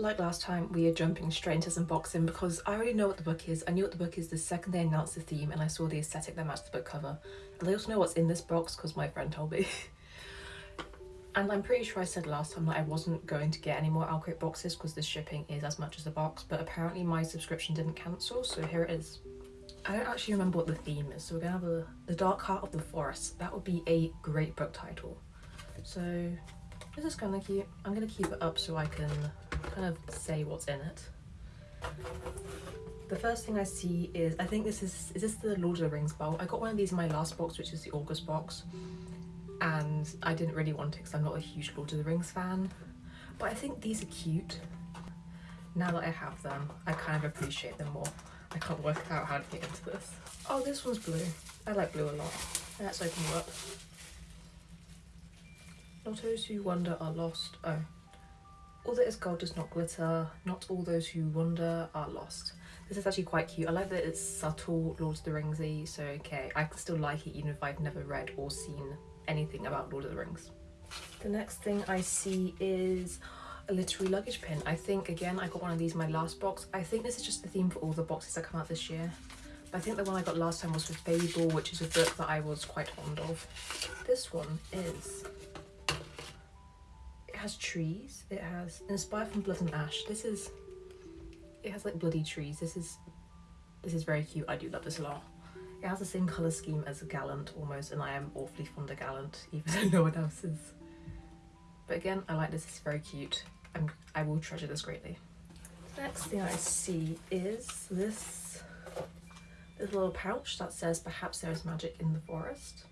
like last time, we are jumping straight into some boxing because I already know what the book is. I knew what the book is the second they announced the theme and I saw the aesthetic that matched the book cover. And I also know what's in this box because my friend told me. and I'm pretty sure I said last time that I wasn't going to get any more OwlCrate boxes because the shipping is as much as the box, but apparently my subscription didn't cancel, so here it is. I don't actually remember what the theme is, so we're gonna have a, The Dark Heart of the Forest. That would be a great book title. So this is kind of cute. I'm gonna keep it up so I can kind of say what's in it. The first thing I see is, I think this is, is this the Lord of the Rings bowl? I got one of these in my last box, which is the August box. And I didn't really want it because I'm not a huge Lord of the Rings fan. But I think these are cute. Now that I have them, I kind of appreciate them more. I can't work out how to get into this. Oh, this one's blue. I like blue a lot. Let's open it up. Not those who wander are lost. Oh. All that is gold does not glitter. Not all those who wander are lost. This is actually quite cute. I like that it's subtle Lord of the Ringsy, so okay. I can still like it even if I've never read or seen anything about Lord of the Rings. The next thing I see is a literary luggage pin. I think, again, I got one of these in my last box. I think this is just the theme for all the boxes that come out this year. But I think the one I got last time was for Fable, which is a book that I was quite fond of. This one is... Has trees. It has... Inspired from Blood and Ash. This is... It has like bloody trees. This is... This is very cute. I do love this a lot. It has the same colour scheme as Gallant almost, and I am awfully fond of Gallant, even though no one else is. But again, I like this, it's very cute. I'm, I will treasure this greatly. Next thing I see is this, this little pouch that says perhaps there is magic in the forest.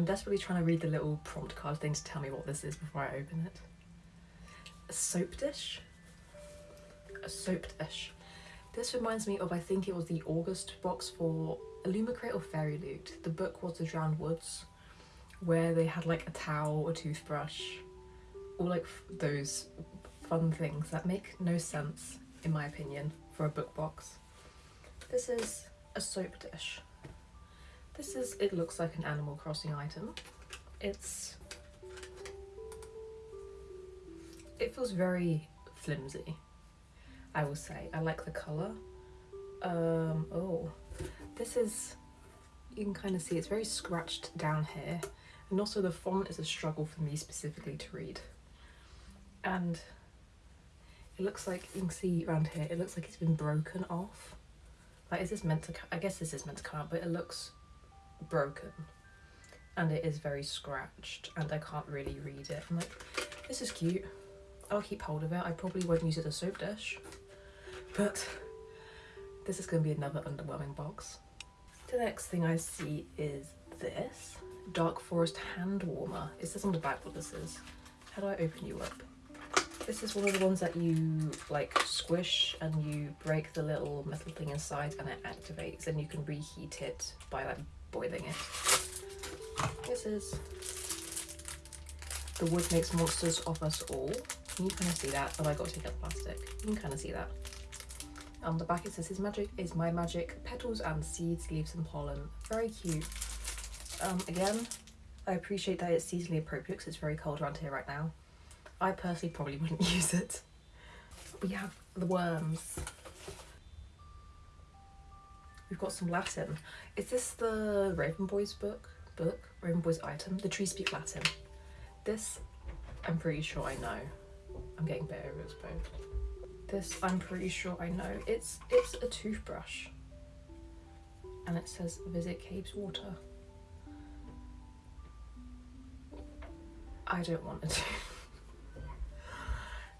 I'm desperately trying to read the little prompt card thing to tell me what this is before I open it. A soap dish? A soap dish. This reminds me of, I think it was the August box for Illumicrate or FairyLoot. The book was The Drowned Woods, where they had like a towel, a toothbrush, all like those fun things that make no sense, in my opinion, for a book box. This is a soap dish. This is, it looks like an Animal Crossing item. It's, it feels very flimsy, I will say. I like the colour. Um, oh, this is, you can kind of see it's very scratched down here. And also the font is a struggle for me specifically to read. And it looks like, you can see around here, it looks like it's been broken off. Like, is this meant to, I guess this is meant to come out, but it looks broken. And it is very scratched and I can't really read it. I'm like, this is cute. I'll keep hold of it. I probably won't use it as a soap dish. But this is going to be another underwhelming box. The next thing I see is this. Dark Forest Hand Warmer. It says on the back what this is. How do I open you up? This is one of the ones that you like squish and you break the little metal thing inside and it activates and you can reheat it by like boiling it. This is The Wood Makes Monsters of Us All. Can you kind of see that? Oh, I got to take out the plastic. You can kind of see that. On the back it says his magic is my magic, petals and seeds, leaves and pollen. Very cute. Um, again, I appreciate that it's seasonally appropriate because it's very cold around here right now. I personally probably wouldn't use it. We have the worms. We've got some Latin. Is this the Raven Boys book? Book? Raven Boys item? The Trees Speak Latin. This, I'm pretty sure I know. I'm getting better exposed. This, book. This, I'm pretty sure I know. It's it's a toothbrush. And it says visit Cabeswater. I don't want it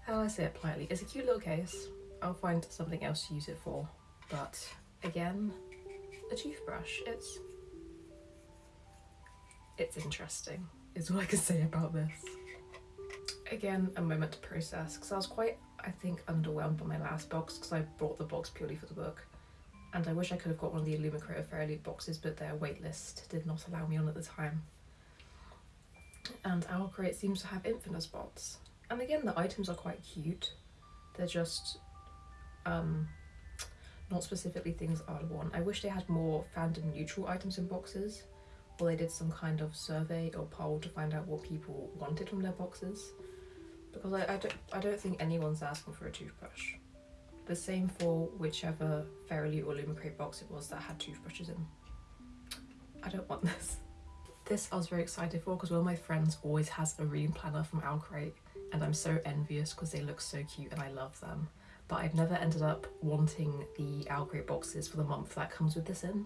how do I say it politely? It's a cute little case. I'll find something else to use it for. But again, a toothbrush. It's it's interesting is all I can say about this. Again, a moment to process because I was quite, I think, underwhelmed by my last box because I bought the box purely for the book. And I wish I could have got one of the Illumicrate Fairy boxes, but their waitlist did not allow me on at the time. And OwlCrate seems to have infinite spots. And again, the items are quite cute. They're just um, not specifically things I'd want. I wish they had more fandom neutral items in boxes or they did some kind of survey or poll to find out what people wanted from their boxes. because I, I don't I don't think anyone's asking for a toothbrush. The same for whichever Fairy or Lumicrate box it was that had toothbrushes in. I don't want this. This I was very excited for because one of my friends always has a reading planner from Owlcrate and I'm so envious because they look so cute and I love them. But I've never ended up wanting the Owlcrate boxes for the month that comes with this in.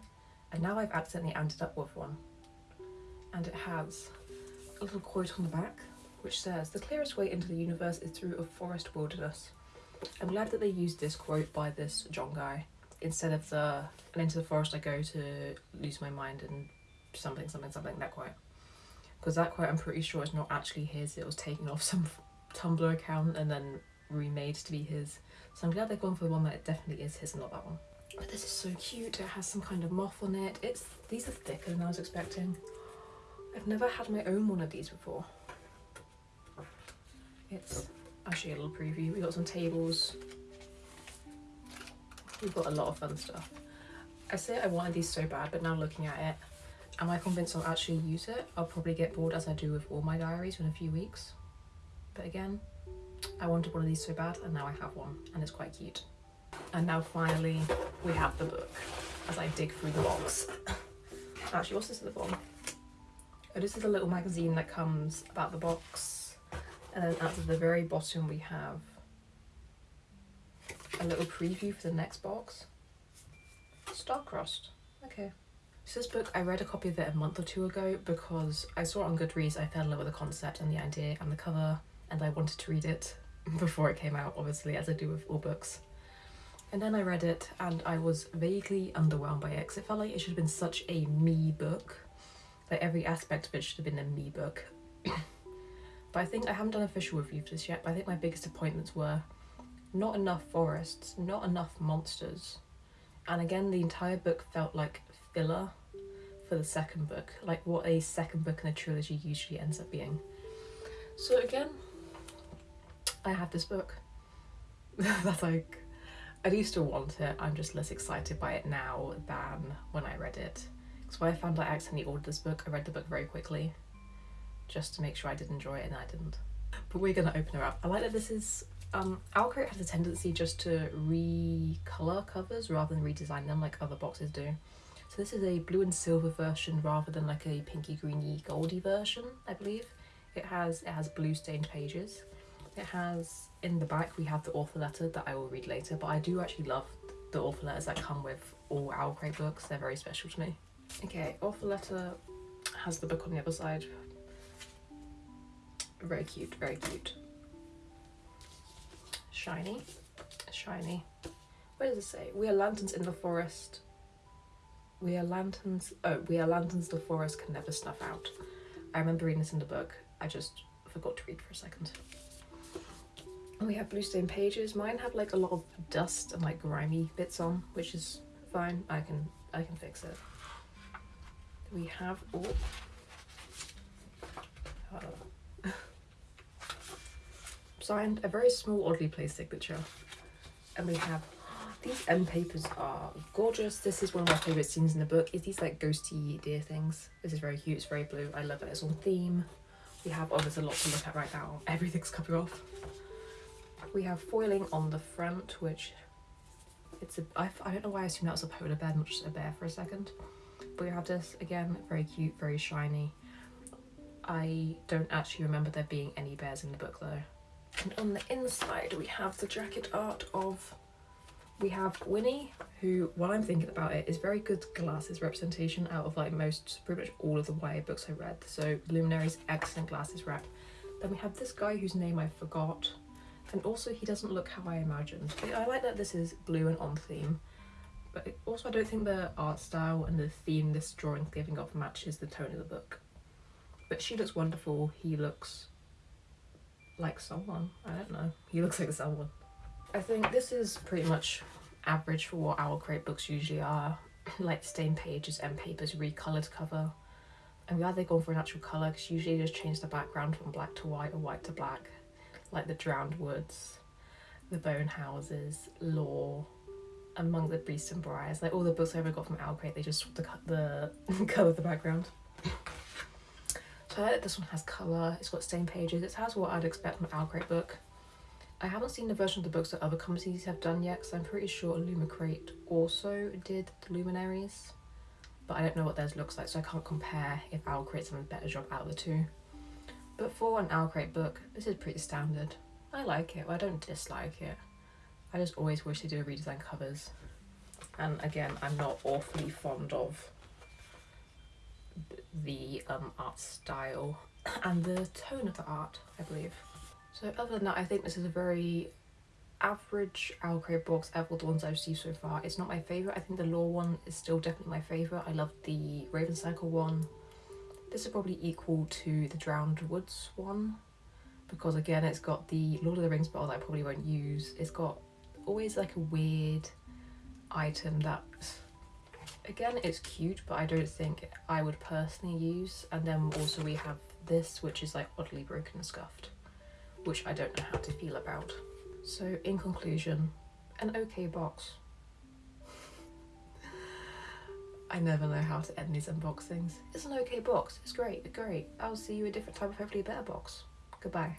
And now I've accidentally ended up with one. And it has a little quote on the back which says, The clearest way into the universe is through a forest wilderness. I'm glad that they used this quote by this John guy instead of the and into the forest I go to lose my mind and something something something that quote because that quote I'm pretty sure is not actually his it was taken off some Tumblr account and then remade to be his. So I'm glad they've gone for the one that it definitely is his and not that one. But this is so cute. It has some kind of moth on it. It's these are thicker than I was expecting. I've never had my own one of these before. It's actually a little preview. We got some tables. We've got a lot of fun stuff. I say I wanted these so bad but now looking at it am I convinced I'll actually use it? I'll probably get bored as I do with all my diaries in a few weeks. But again I wanted one of these so bad and now I have one and it's quite cute and now finally we have the book as I dig through the box actually what's this at the bottom oh this is a little magazine that comes about the box and then at the very bottom we have a little preview for the next box. Starcrossed. Okay. So this book, I read a copy of it a month or two ago because I saw it on Goodreads, I fell in love with the concept and the idea and the cover and I wanted to read it before it came out, obviously, as I do with all books. And then I read it and I was vaguely underwhelmed by it because it felt like it should have been such a me book. Like every aspect of it should have been a me book. but I think I haven't done official review for this yet, but I think my biggest appointments were not enough forests, not enough monsters. And again, the entire book felt like filler for the second book, like what a second book in a trilogy usually ends up being. So again, I have this book. That's like, I do still want it, I'm just less excited by it now than when I read it. Because when I found out I accidentally ordered this book, I read the book very quickly, just to make sure I did enjoy it and I didn't. But we're gonna open her up. I like that this is um, Owlcrate has a tendency just to recolor covers rather than redesign them like other boxes do. So this is a blue and silver version rather than like a pinky greeny goldy version, I believe. It has it has blue stained pages. It has in the back we have the author letter that I will read later, but I do actually love the author letters that come with all Owlcrate books. They're very special to me. Okay, author letter has the book on the other side. Very cute, very cute shiny, shiny. What does it say? We are lanterns in the forest. We are lanterns. Oh, we are lanterns the forest can never snuff out. I remember reading this in the book. I just forgot to read for a second. And we have blue stained pages. Mine have like a lot of dust and like grimy bits on, which is fine. I can I can fix it. We have oh, signed a very small oddly placed signature. And we have these end papers are gorgeous. This is one of my favorite scenes in the book is these like ghosty deer things. This is very cute. It's very blue. I love it. It's on theme. We have oh there's a lot to look at right now. Everything's coming off we have foiling on the front which it's a I, I don't know why i assumed that was a polar bear not just a bear for a second but we have this again very cute very shiny i don't actually remember there being any bears in the book though and on the inside we have the jacket art of we have Winnie, who, while I'm thinking about it, is very good glasses representation out of like most, pretty much all of the YA books I read. So Luminary's excellent glasses rep. Then we have this guy whose name I forgot. And also he doesn't look how I imagined. I like that this is blue and on theme. But also I don't think the art style and the theme this drawing's giving off matches the tone of the book. But she looks wonderful, he looks like someone. I don't know. He looks like someone. I think this is pretty much average for what our Owlcrate books usually are. like stained pages and papers, recolored cover. I'm glad they've gone for a natural colour because usually they just change the background from black to white or white to black. Like the Drowned Woods, the Bone Houses, Lore, Among the Beasts and Briars. Like all the books I ever got from Owlcrate, they just the, the colour of the background. So I like that this one has colour, it's got stained pages, it has what I'd expect from an Owlcrate book. I haven't seen the version of the books that other companies have done yet because I'm pretty sure Illumicrate also did the Luminaries. But I don't know what theirs looks like so I can't compare if Owlcrate's done a better job out of the two. But for an Owlcrate book, this is pretty standard. I like it, I don't dislike it. I just always wish they do redesign covers. And again, I'm not awfully fond of the um, art style and the tone of the art, I believe. So other than that, I think this is a very average Owlcrate box out of the ones I've seen so far. It's not my favourite. I think the Lore one is still definitely my favourite. I love the Raven Cycle one. This is probably equal to the Drowned Woods one because again it's got the Lord of the Rings bottle that I probably won't use. It's got always like a weird item that again it's cute but I don't think I would personally use and then also we have this which is like oddly broken and scuffed which I don't know how to feel about. So in conclusion, an okay box. I never know how to end these unboxings. It's an okay box, it's great, great. I'll see you a different time of hopefully a better box. Goodbye.